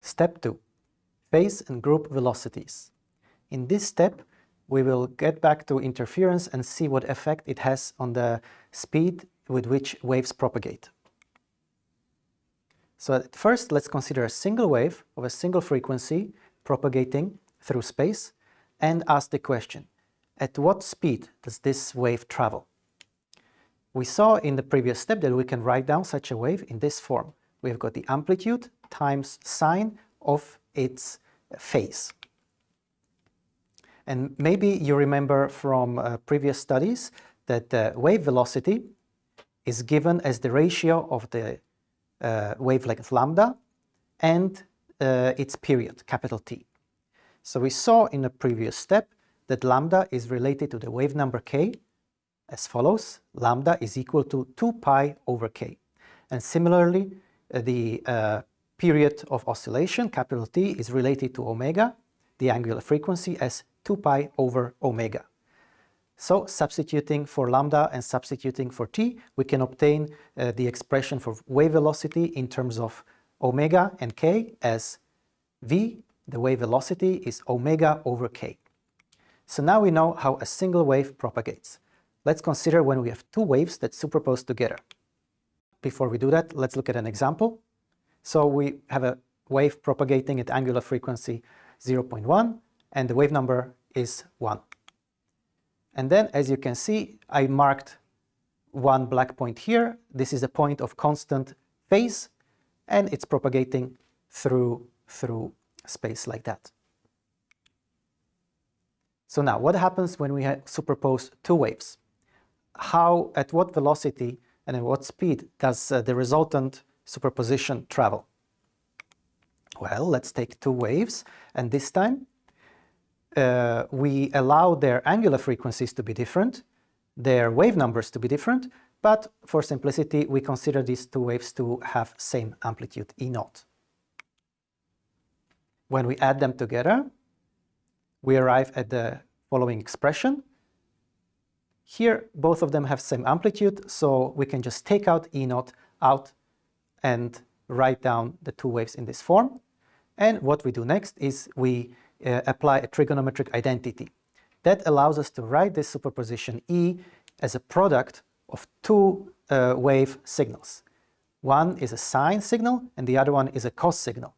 Step 2. Phase and group velocities. In this step, we will get back to interference and see what effect it has on the speed with which waves propagate. So at first, let's consider a single wave of a single frequency propagating through space and ask the question, at what speed does this wave travel? We saw in the previous step that we can write down such a wave in this form. We've got the amplitude times sine of its phase. And maybe you remember from uh, previous studies that the wave velocity is given as the ratio of the uh, wavelength lambda and uh, its period, capital T. So we saw in a previous step that lambda is related to the wave number k as follows. Lambda is equal to 2 pi over k. And similarly, uh, the uh, period of oscillation, capital T, is related to omega, the angular frequency, as 2 pi over omega. So substituting for lambda and substituting for t, we can obtain uh, the expression for wave velocity in terms of omega and k as v, the wave velocity, is omega over k. So now we know how a single wave propagates. Let's consider when we have two waves that superpose together. Before we do that, let's look at an example. So we have a wave propagating at angular frequency 0.1 and the wave number is 1. And then, as you can see, I marked one black point here. This is a point of constant phase and it's propagating through, through space like that. So now, what happens when we superpose two waves? how, at what velocity and at what speed does uh, the resultant superposition travel? Well, let's take two waves, and this time uh, we allow their angular frequencies to be different, their wave numbers to be different, but for simplicity we consider these two waves to have same amplitude E naught. When we add them together, we arrive at the following expression, here, both of them have same amplitude, so we can just take out E naught out and write down the two waves in this form. And what we do next is we uh, apply a trigonometric identity. That allows us to write this superposition E as a product of two uh, wave signals. One is a sine signal and the other one is a cos signal.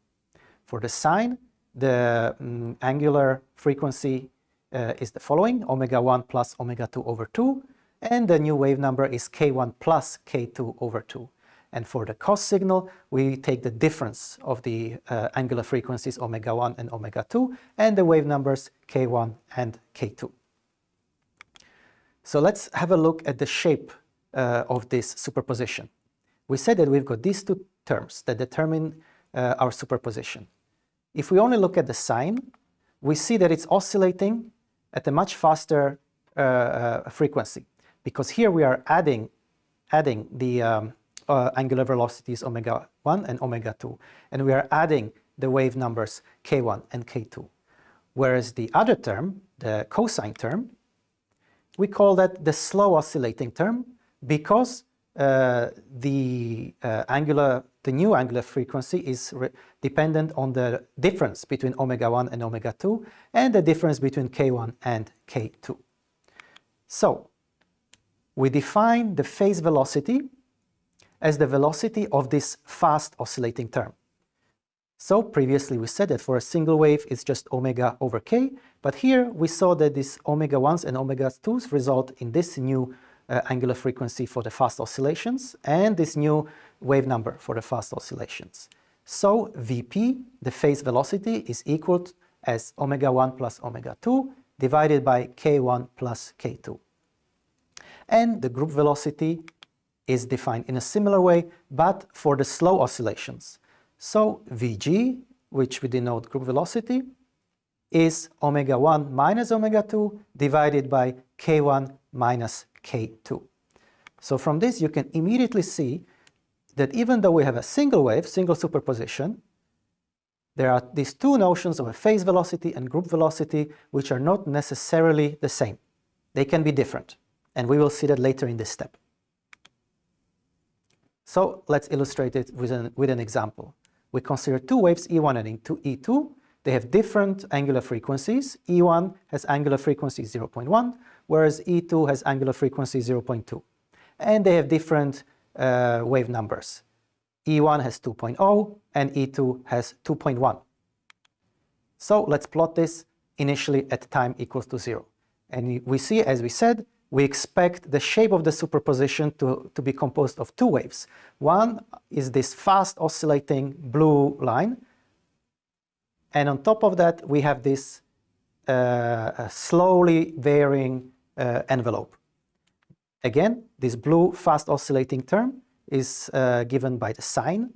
For the sine, the um, angular frequency uh, is the following, omega 1 plus omega 2 over 2, and the new wave number is k1 plus k2 over 2. And for the cos signal, we take the difference of the uh, angular frequencies omega 1 and omega 2, and the wave numbers k1 and k2. So let's have a look at the shape uh, of this superposition. We said that we've got these two terms that determine uh, our superposition. If we only look at the sine, we see that it's oscillating at a much faster uh, uh, frequency because here we are adding, adding the um, uh, angular velocities omega 1 and omega 2 and we are adding the wave numbers k1 and k2. Whereas the other term, the cosine term, we call that the slow oscillating term because uh, the uh, angular, the new angular frequency is dependent on the difference between omega 1 and omega 2 and the difference between k1 and k2. So, we define the phase velocity as the velocity of this fast oscillating term. So previously we said that for a single wave it's just omega over k, but here we saw that these omega 1s and omega 2s result in this new uh, angular frequency for the fast oscillations and this new wave number for the fast oscillations. So Vp, the phase velocity, is equal as omega 1 plus omega 2 divided by k1 plus k2. And the group velocity is defined in a similar way, but for the slow oscillations. So Vg, which we denote group velocity, is omega 1 minus omega 2 divided by k1 minus K2. So from this you can immediately see that even though we have a single wave, single superposition, there are these two notions of a phase velocity and group velocity which are not necessarily the same. They can be different, and we will see that later in this step. So let's illustrate it with an, with an example. we consider two waves, E1 and E2. They have different angular frequencies. E1 has angular frequency 0.1, whereas E2 has angular frequency 0.2. And they have different uh, wave numbers. E1 has 2.0 and E2 has 2.1. So let's plot this initially at time equals to 0. And we see, as we said, we expect the shape of the superposition to, to be composed of two waves. One is this fast oscillating blue line, and on top of that we have this uh, slowly varying uh, envelope. Again, this blue fast oscillating term is uh, given by the sine,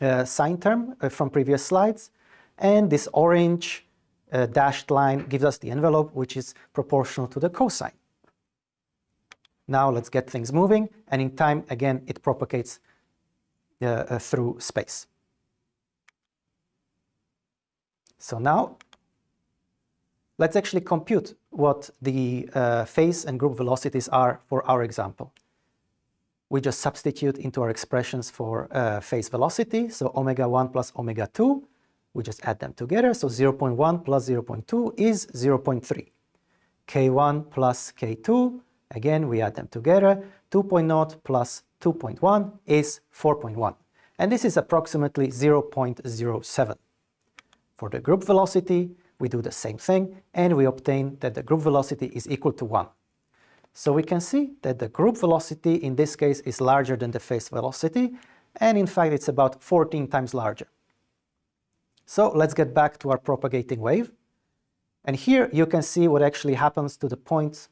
uh, sine term uh, from previous slides, and this orange uh, dashed line gives us the envelope which is proportional to the cosine. Now let's get things moving, and in time, again, it propagates uh, uh, through space. So now, let's actually compute what the uh, phase and group velocities are for our example. We just substitute into our expressions for uh, phase velocity, so omega 1 plus omega 2, we just add them together, so 0.1 plus 0.2 is 0.3. k1 plus k2 Again, we add them together. 2.0 plus 2.1 is 4.1. And this is approximately 0.07. For the group velocity, we do the same thing, and we obtain that the group velocity is equal to 1. So we can see that the group velocity in this case is larger than the phase velocity, and in fact it's about 14 times larger. So let's get back to our propagating wave. And here you can see what actually happens to the points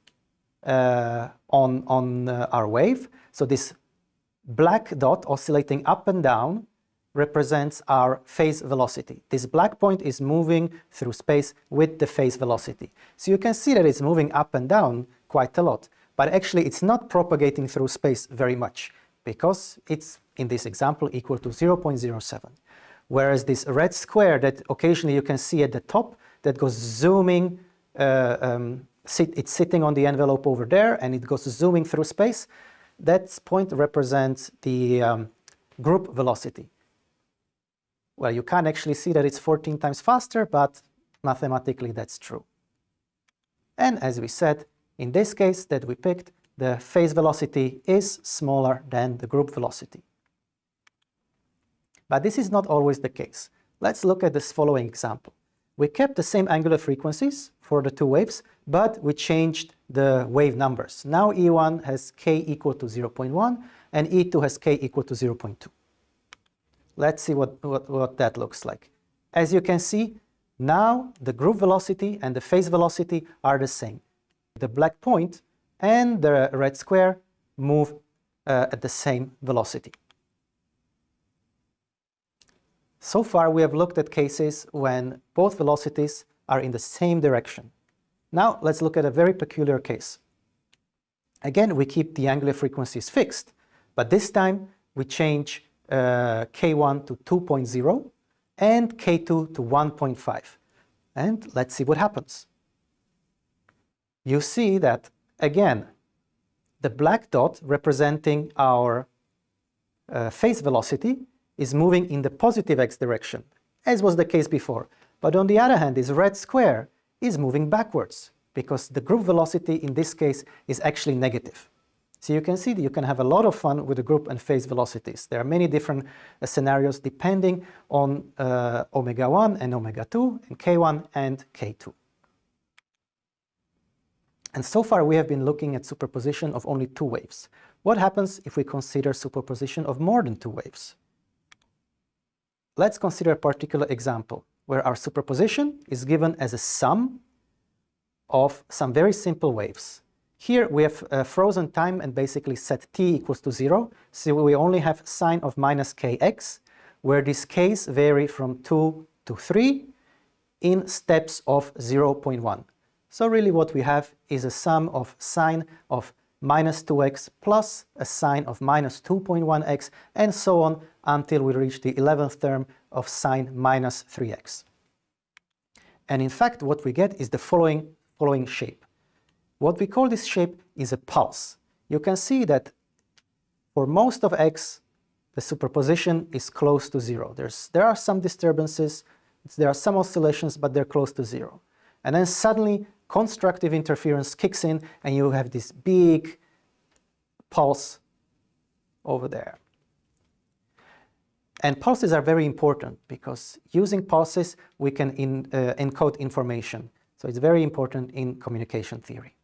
on, on uh, our wave. So this black dot oscillating up and down represents our phase velocity. This black point is moving through space with the phase velocity. So you can see that it's moving up and down quite a lot, but actually it's not propagating through space very much because it's, in this example, equal to 0.07. Whereas this red square that occasionally you can see at the top that goes zooming uh, um, sit, it's sitting on the envelope over there and it goes zooming through space. That point represents the um, group velocity. Well, you can't actually see that it's 14 times faster, but mathematically that's true. And as we said, in this case that we picked, the phase velocity is smaller than the group velocity. But this is not always the case. Let's look at this following example. We kept the same angular frequencies for the two waves, but we changed the wave numbers. Now E1 has k equal to 0.1 and E2 has k equal to 0.2. Let's see what, what, what that looks like. As you can see, now the group velocity and the phase velocity are the same. The black point and the red square move uh, at the same velocity. So far we have looked at cases when both velocities are in the same direction. Now let's look at a very peculiar case. Again, we keep the angular frequencies fixed, but this time we change uh, k1 to 2.0 and k2 to 1.5. And let's see what happens. You see that, again, the black dot representing our uh, phase velocity is moving in the positive x direction, as was the case before. But on the other hand, this red square is moving backwards, because the group velocity in this case is actually negative. So you can see that you can have a lot of fun with the group and phase velocities. There are many different uh, scenarios depending on uh, omega 1 and omega 2, and k1 and k2. And so far we have been looking at superposition of only two waves. What happens if we consider superposition of more than two waves? Let's consider a particular example where our superposition is given as a sum of some very simple waves. Here we have uh, frozen time and basically set t equals to 0, so we only have sine of minus kx, where these k's vary from 2 to 3 in steps of 0.1. So really what we have is a sum of sine of minus 2x plus a sine of minus 2.1x and so on until we reach the 11th term of sine minus 3x. And in fact what we get is the following, following shape. What we call this shape is a pulse. You can see that for most of x the superposition is close to zero. There's, there are some disturbances, there are some oscillations, but they're close to zero. And then suddenly constructive interference kicks in and you have this big pulse over there. And pulses are very important because using pulses we can in, uh, encode information. So it's very important in communication theory.